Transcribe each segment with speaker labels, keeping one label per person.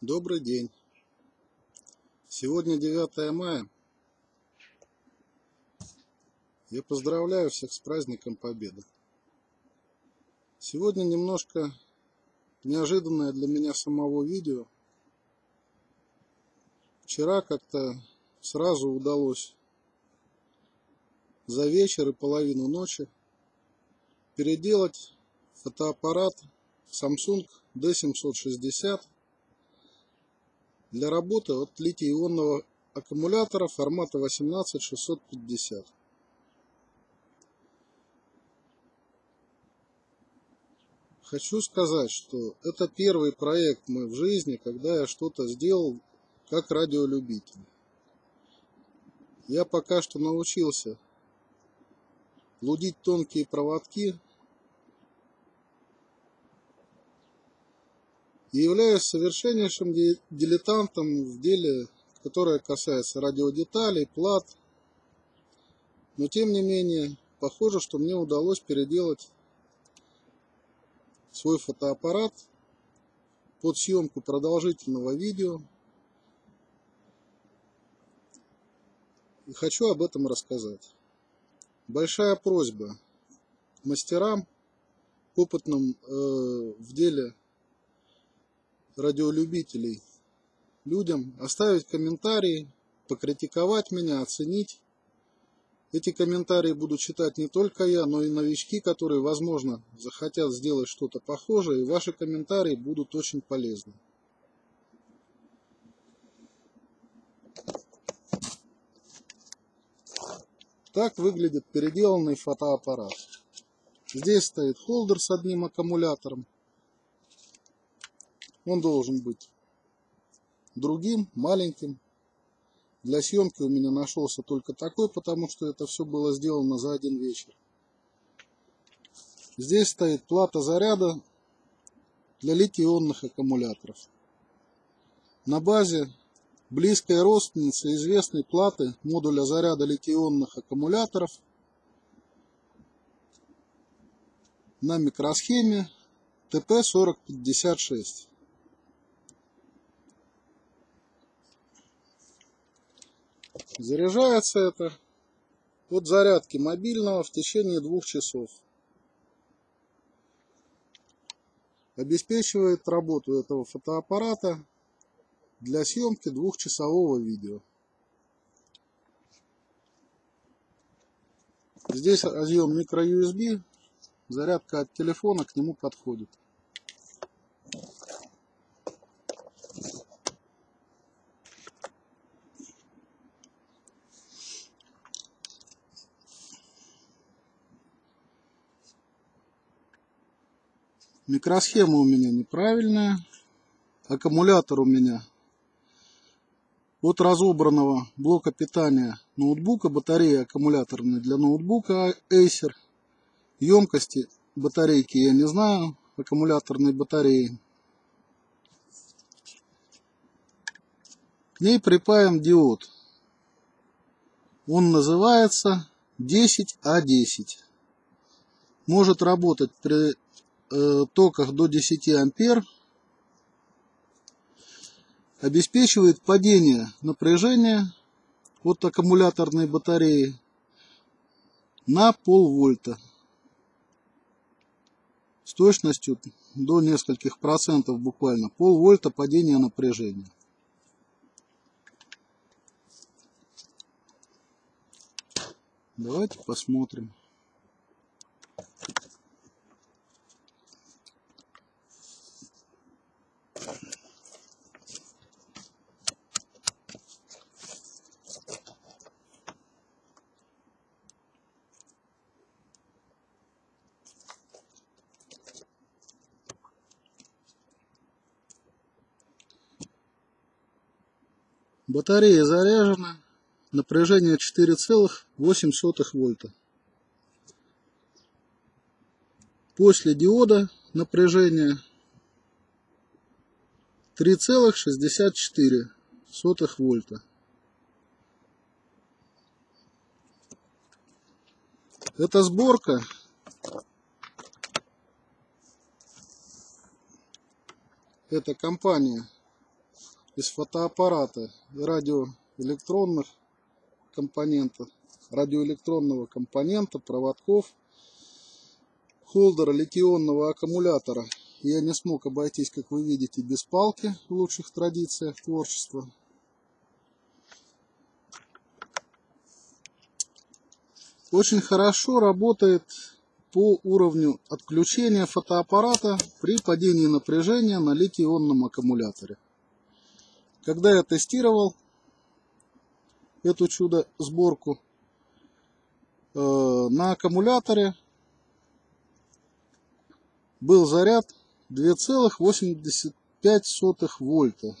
Speaker 1: Добрый день. Сегодня 9 мая. Я поздравляю всех с праздником Победы. Сегодня немножко неожиданное для меня самого видео. Вчера как-то сразу удалось за вечер и половину ночи переделать фотоаппарат Samsung D760 для работы от литий-ионного аккумулятора формата 18650. Хочу сказать, что это первый проект мой в жизни, когда я что-то сделал как радиолюбитель. Я пока что научился лудить тонкие проводки и являюсь совершеннейшим дилетантом в деле, которое касается радиодеталей, плат. Но тем не менее, похоже, что мне удалось переделать свой фотоаппарат под съемку продолжительного видео. И хочу об этом рассказать. Большая просьба мастерам, опытным э, в деле радиолюбителей, людям оставить комментарии, покритиковать меня, оценить. Эти комментарии буду читать не только я, но и новички, которые, возможно, захотят сделать что-то похожее, и ваши комментарии будут очень полезны. Так выглядит переделанный фотоаппарат. Здесь стоит холдер с одним аккумулятором, он должен быть другим, маленьким. Для съемки у меня нашелся только такой, потому что это все было сделано за один вечер. Здесь стоит плата заряда для литий-ионных аккумуляторов. На базе близкой родственницы известной платы модуля заряда литий-ионных аккумуляторов на микросхеме ТП-4056. Заряжается это от зарядки мобильного в течение двух часов. Обеспечивает работу этого фотоаппарата для съемки двухчасового видео. Здесь разъем microUSB, зарядка от телефона к нему подходит. Микросхема у меня неправильная. Аккумулятор у меня от разобранного блока питания ноутбука, батарея аккумуляторная для ноутбука Acer. Емкости батарейки я не знаю, аккумуляторной батареи. К ней припаем диод. Он называется 10А10. Может работать при токах до 10 ампер обеспечивает падение напряжения от аккумуляторной батареи на полвольта с точностью до нескольких процентов буквально полвольта падения напряжения. Давайте посмотрим. Батарея заряжена. Напряжение 4,8 вольта. После диода напряжение 3,64 вольта. Эта сборка это компания из фотоаппарата и радиоэлектронных компонентов, радиоэлектронного компонента, проводков, холдера литионного аккумулятора я не смог обойтись, как вы видите, без палки в лучших традициях творчества. Очень хорошо работает по уровню отключения фотоаппарата при падении напряжения на литий-ионном аккумуляторе. Когда я тестировал эту чудо-сборку э, на аккумуляторе, был заряд 2,85 вольта.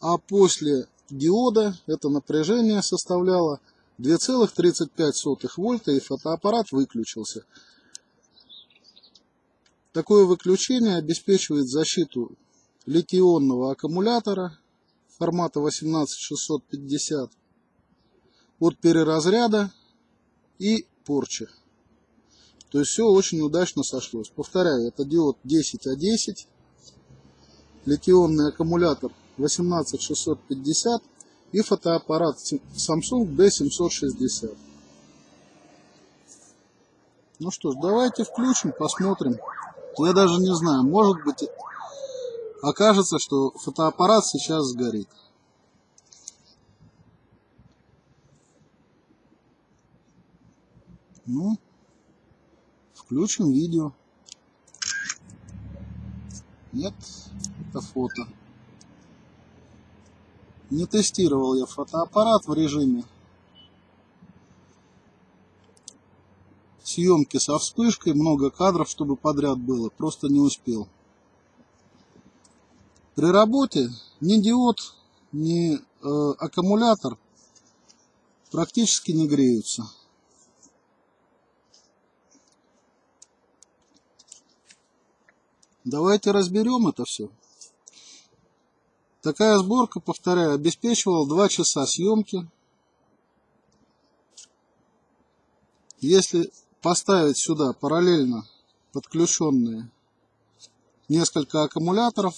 Speaker 1: А после диода это напряжение составляло 2,35 вольта и фотоаппарат выключился. Такое выключение обеспечивает защиту литий-ионного аккумулятора формата 18650 от переразряда и порчи. То есть все очень удачно сошлось. Повторяю, это диод 10А10, литионный аккумулятор 18650 и фотоаппарат Samsung D760. Ну что ж, давайте включим, посмотрим. Я даже не знаю, может быть окажется, что фотоаппарат сейчас сгорит. Ну, включим видео. Нет, это фото. Не тестировал я фотоаппарат в режиме съемки со вспышкой, много кадров, чтобы подряд было, просто не успел. При работе ни диод, ни э, аккумулятор практически не греются. Давайте разберем это все. Такая сборка, повторяю, обеспечивала 2 часа съемки. Если поставить сюда параллельно подключенные несколько аккумуляторов,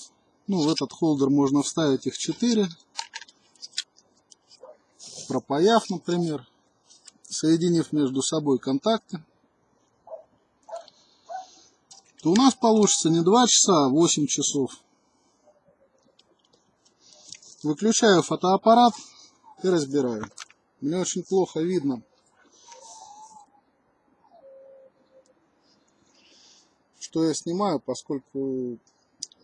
Speaker 1: ну в этот холдер можно вставить их 4, пропаяв, например, соединив между собой контакты, то у нас получится не 2 часа, а 8 часов. Выключаю фотоаппарат и разбираю. Мне очень плохо видно. Что я снимаю, поскольку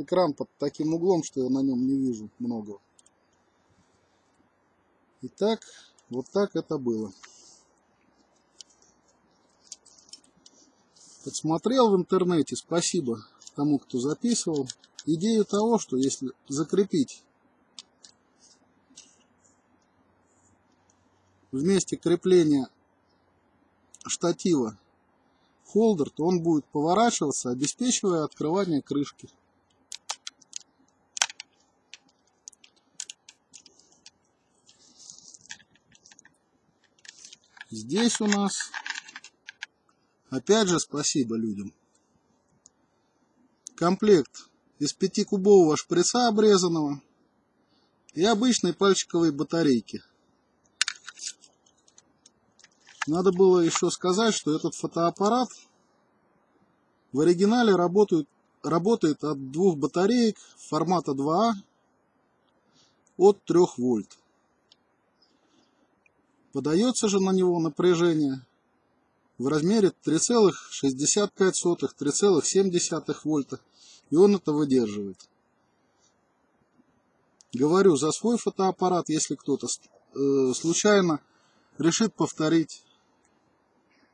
Speaker 1: экран под таким углом, что я на нем не вижу много. Итак, вот так это было. Подсмотрел в интернете, спасибо тому, кто записывал. Идею того, что если закрепить в месте крепления штатива холдер, то он будет поворачиваться, обеспечивая открывание крышки. Здесь у нас, опять же, спасибо людям. Комплект из пятикубового шприца обрезанного и обычной пальчиковой батарейки. Надо было еще сказать, что этот фотоаппарат в оригинале работает, работает от двух батареек формата 2А от 3 вольт. Подается же на него напряжение в размере 3,65-3,7 вольта, и он это выдерживает. Говорю, за свой фотоаппарат, если кто-то э, случайно решит повторить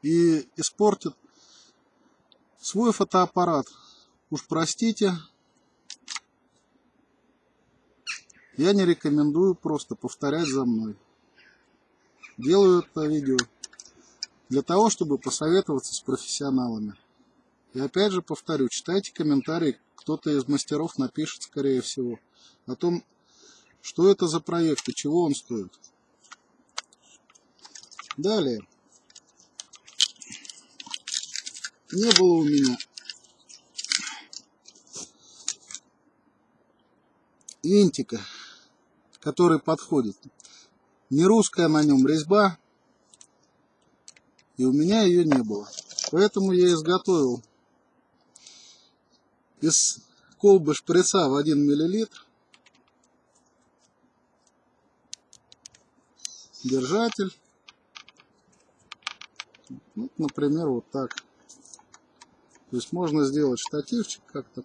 Speaker 1: и испортит свой фотоаппарат. Уж простите, я не рекомендую просто повторять за мной. Делаю это видео для того, чтобы посоветоваться с профессионалами. И опять же повторю, читайте комментарии, кто-то из мастеров напишет, скорее всего, о том, что это за проект и чего он стоит. Далее. не было у меня винтика, который подходит. Не русская на нем резьба, и у меня ее не было. Поэтому я изготовил из колбы шприца в 1 миллилитр держатель. Ну, например, вот так. То есть можно сделать штативчик как-то.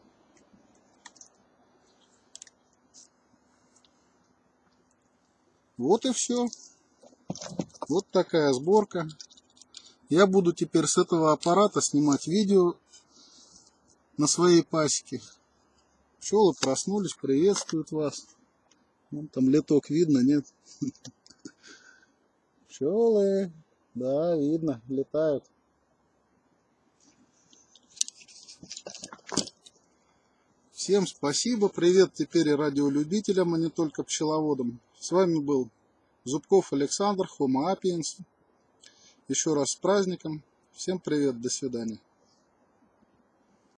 Speaker 1: Вот и все. Вот такая сборка. Я буду теперь с этого аппарата снимать видео на своей пасеке. Пчелы проснулись, приветствуют вас. Вон там леток видно, нет? Пчелы, да, видно, летают. Всем спасибо, привет теперь и радиолюбителям, а не только пчеловодам. С вами был Зубков Александр, Homo Apiens. Еще раз с праздником. Всем привет, до свидания.